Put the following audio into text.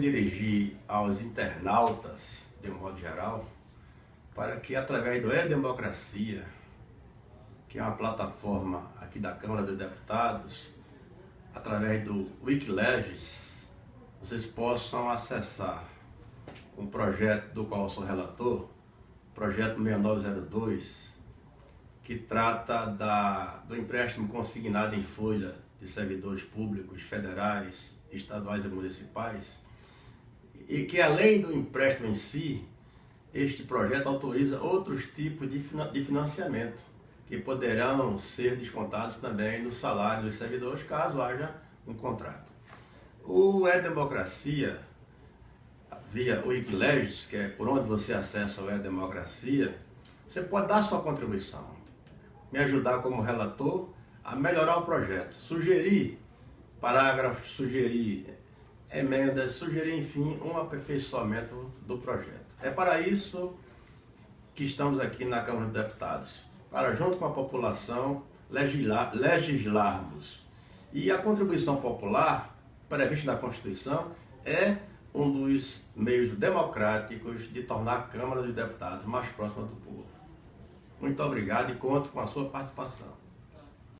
dirigir aos internautas, de um modo geral, para que através do E-Democracia, que é uma plataforma aqui da Câmara dos Deputados, através do Wikileges, vocês possam acessar um projeto do qual sou relator, projeto 6902, que trata da, do empréstimo consignado em folha de servidores públicos federais, estaduais e municipais, e que além do empréstimo em si, este projeto autoriza outros tipos de financiamento que poderão ser descontados também no salário dos servidores caso haja um contrato. O E-Democracia, via Wikileaks, que é por onde você acessa o E-Democracia, você pode dar sua contribuição, me ajudar como relator a melhorar o projeto, sugerir parágrafos, sugerir emendas, sugerir, enfim, um aperfeiçoamento do projeto. É para isso que estamos aqui na Câmara dos Deputados, para, junto com a população, legislar, legislarmos. E a contribuição popular, prevista na Constituição, é um dos meios democráticos de tornar a Câmara dos Deputados mais próxima do povo. Muito obrigado e conto com a sua participação.